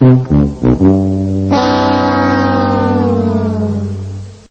Mm-hmm.